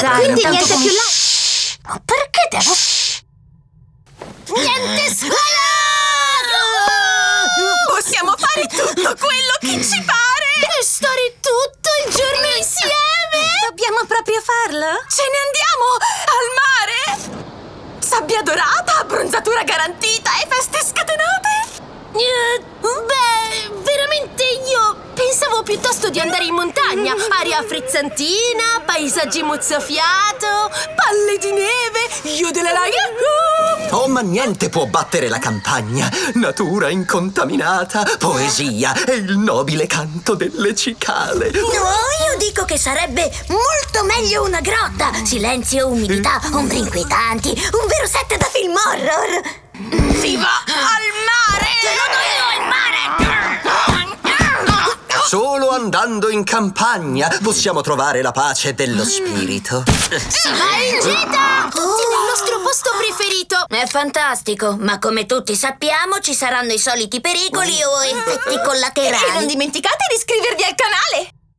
dai, quindi niente com- più là. Ma perché devo... Niente scuola! Possiamo fare tutto quello che ci pare! E stare tutto il giorno insieme! Dobbiamo proprio farlo? Ce ne andiamo! Al mare! Sabbia dorata, abbronzatura garantita e feste scatenate! Eh, beh, piuttosto di andare in montagna. Aria frizzantina, paesaggi mozzafiato, palle di neve, io della la yahoo! Oh, ma niente può battere la campagna. Natura incontaminata, poesia e il nobile canto delle cicale. No, io dico che sarebbe molto meglio una grotta. Silenzio, umidità, ombre inquietanti, un vero set da film horror. Si va al Solo andando in campagna possiamo trovare la pace dello spirito. Si va in gita! Tutti nel nostro posto preferito! È fantastico, ma come tutti sappiamo ci saranno i soliti pericoli o effetti E non collaterali. dimenticate di iscrivervi al canale!